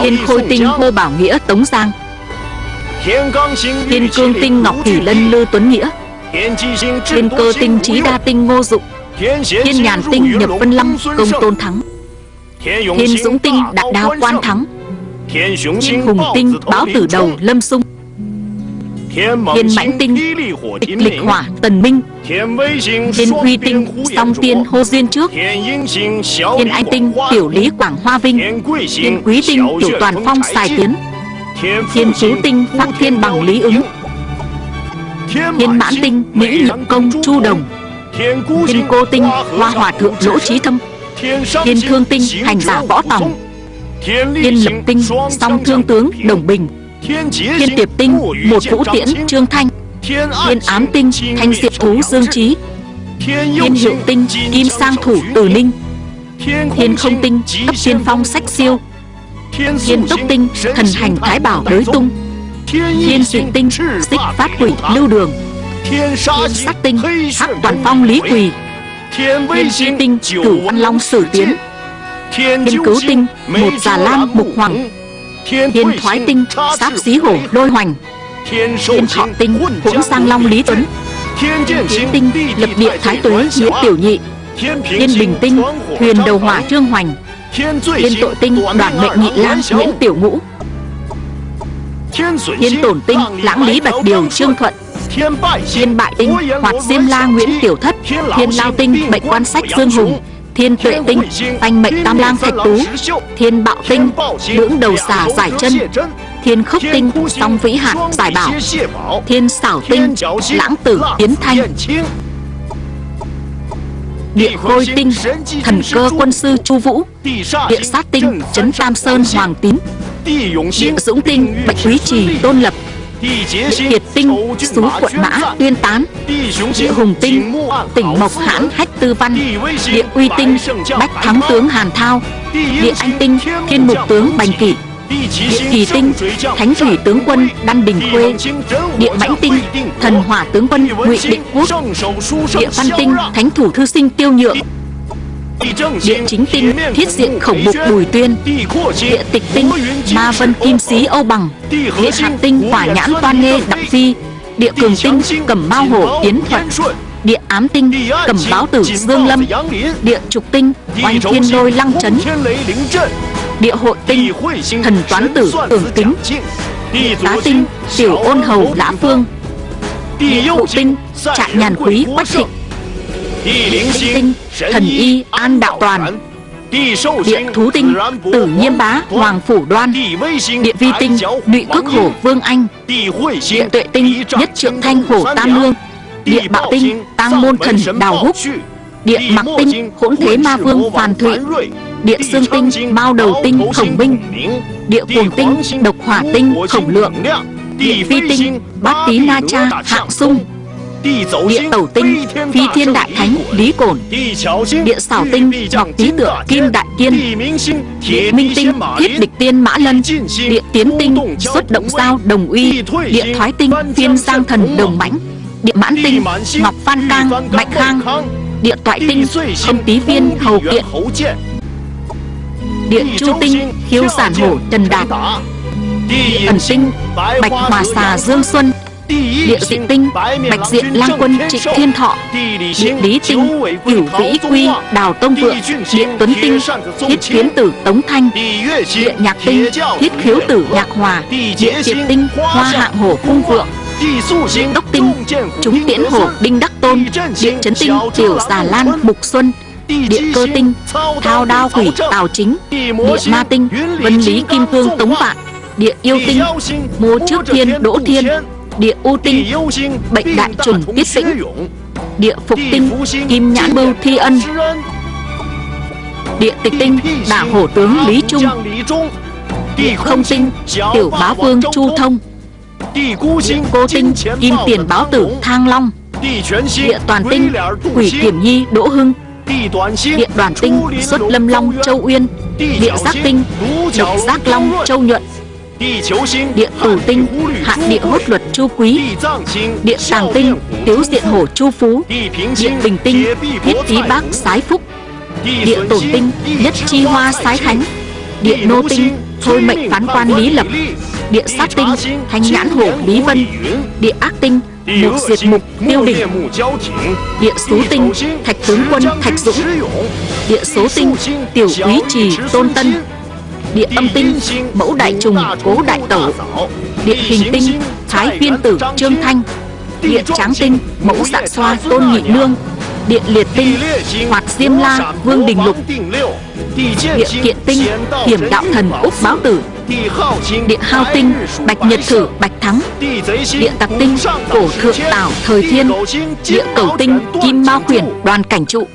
Thiên khôi tinh hô bảo nghĩa Tống Giang. Thiên cương tinh Ngọc Thủy Lân Lư Tuấn Nghĩa. Thiên cơ tinh Trí Đa tinh Ngô Dụng Thiên nhàn tinh Nhập Vân Lâm Công Tôn Thắng. Thiên dũng tinh Đại Đao Quan Thắng. Thiên hùng tinh Báo Tử Đầu Lâm Sung Thiên mãnh tinh Tịch lịch hỏa Tần Minh, Thiên huy tinh, Song tiên Hô Duyên Trước, Thiên anh tinh, Tiểu lý Quảng Hoa Vinh, Thiên quý tinh, Tiểu toàn phong xài Tiến Thiên chú tinh Phát thiên bằng Lý ứng, Thiên mãn tinh, Mỹ nhập công, Chu Đồng, Thiên cô tinh, Hoa hòa thượng Lỗ Trí Thâm, Thiên thương tinh, Hành giả Võ Tòng, Thiên lập tinh, Song thương tướng, Đồng Bình Thiên tiệp tinh Một vũ tiễn Trương Thanh Thiên ám tinh Thanh diệp thú Dương Trí Thiên hiệu tinh Kim sang thủ Từ Ninh Thiên không tinh Cấp tiên phong sách siêu Thiên tốc tinh Thần hành thái bảo đới tung Thiên dị tinh Xích phát quỷ lưu đường Thiên sát tinh Hắc toàn phong lý quỳ Thiên chi tinh Cửu văn long sử tiến Thiên cứu tinh Một già lam mục hoàng Thiên thoái tinh Sát xí hổ lôi hoành. Thiên thọ tinh Hỗn sang long lý tuấn. Thiên tinh Lập địa thái tuế nghĩa tiểu nhị. Thiên bình tinh Huyền đầu hỏa trương hoành. Thiên tội tinh Đoàn mệnh nhị lang Nguyễn tiểu ngũ. Thiên tổn tinh Lãng lý bạch điều trương thuận. Thiên bại tinh Hoạt diêm la Nguyễn tiểu thất. Thiên lao tinh Mệnh quan sách Dương Hùng Thiên tuệ tinh Tanh mệnh tam lang thạch tú Thiên bạo tinh Lưỡng đầu xà giải chân Thiên khốc tinh Song vĩ hạt giải bảo Thiên xảo tinh Lãng tử tiến thanh. Địa khôi tinh Thần cơ quân sư Chu Vũ Địa sát tinh Trấn Tam Sơn Hoàng Tín Địa dũng tinh Bạch Quý Trì Tôn Lập kiệt tinh Xú quận mã Tuyên Tán Địa hùng tinh Tỉnh Mộc Hãn Hách Tư Văn Địa uy tinh Bách Thắng Tướng Hàn Thao Địa anh tinh Thiên mục tướng Bành Kỷ Địa kỳ tinh Thánh thủy tướng quân Đan Bình Khuê Địa mãnh tinh Thần hỏa tướng quân Ngụy Định Quốc Địa văn tinh Thánh thủ thư sinh Tiêu Nhượng Địa chính tinh Thiết diện khổng mục Bùi Tuyên, Địa tịch tinh Ma vân kim xí Âu Bằng Địa hạt tinh Hỏa nhãn toan nghê đặc Phi, Địa cường tinh Cẩm bao Hổ Tiến Thuật, Địa ám tinh Cẩm báo tử Dương Lâm, Địa trục tinh Oanh thiên lôi lăng trấn Địa hội tinh Thần toán tử tưởng kính địa Tá tinh Tiểu ôn hầu lã phương, Địa hộ tinh Trại nhàn quý quách thịnh, Địa tinh Thần y an đạo toàn. Địa thú tinh Tử nhiêm bá Hoàng phủ đoan. Địa vi tinh Nụy cước hổ vương anh. Địa tuệ tinh Nhất trượng thanh hổ tam lương. Địa bạo tinh Tăng môn thần đào húc. Địa mặc tinh Hỗn thế ma vương phàn thụy. Địa xương tinh Mao đầu tinh khổng minh. Địa cuồng tinh Độc hỏa tinh khổng lượng. Địa phi tinh Bát tí na cha hạng sung Địa tẩu tinh Phi thiên đại thánh lý cổn Địa xảo tinh Ngọc tý tượng kim đại kiên Địa minh tinh thiết địch tiên mã lân Địa tiến tinh xuất động giao đồng uy Địa thoái tinh phiên giang thần đồng mãnh Địa mãn tinh Ngọc Phan Cang Mạnh Khang Địa toại tinh Âm tý viên Hầu Kiện. Địa chu tinh Khiêu giản hổ Trần Đạt. Địa ẩn tinh Bạch hòa xà Dương Xuân Địa dị tinh, Bạch diện lang quân, trịnh thiên thọ, Địa lý tinh, Cửu vĩ quy, Đào tông vượng, Địa tuấn tinh, Thiết kiến tử, Tống Thanh, Địa nhạc tinh, Thiết khiếu tử, Nhạc Hòa, Địa triệt tinh, Hoa hạng hổ, cung vượng địa Đốc tinh, Chúng tiễn hổ, Đinh Đắc Tôn, Địa chấn tinh, Tiểu già lan, Mục Xuân, Địa cơ tinh, Thao đao quỷ, Tào Chính, Địa ma tinh, Vân lý Kim Cương, Tống Vạn, Địa yêu tinh, Mô trước thiên, Đỗ Thiên Địa u tinh Bệnh đại trùng tiết tĩnh Địa phục tinh Kim nhãn bưu thi ân. Địa tịch tinh Đả hổ tướng Lý Trung. Địa không tinh Tiểu bá vương Chu Thông. Địa cô tinh Kim tiền báo tử Thang Long. Địa toàn tinh Quỷ kiểm nhi Đỗ Hưng. Địa đoàn tinh Xuất lâm long Châu Uyên. Địa giác tinh Độc giác long Châu Nhuận Địa tử tinh Hạ địa hốt luật chu quý Địa tàng tinh Tiếu diện hổ chu phú Địa bình tinh Thiết tí bác sái phúc Địa tổn tinh Nhất chi hoa sái khánh Địa nô tinh Thôi mệnh phán quan Lý Lập Địa sát tinh Thanh nhãn hổ Lý Vân Địa ác tinh Mục diệt mục Tiêu đỉnh Địa số tinh Thạch tướng quân Thạch Dũng Địa số tinh Tiểu úy trì Tôn Tân Địa âm tinh, Mẫu đại trùng, Cố đại tẩu. Địa hình tinh, Thái viên tử, Trương Thanh. Địa tráng tinh, Mẫu dạ xoa, Tôn Nhị Nương. Địa liệt tinh, Hoạt diêm la, Vương Đình Lục. Địa kiện tinh, Hiểm đạo thần, Úc Báo Tử. Địa hao tinh, Bạch Nhật Thử, Bạch Thắng. Địa tặc tinh, Cổ thượng tảo, Thời Thiên. Địa cầu tinh, Kim Mao Khuyển, Đoàn Cảnh Trụ.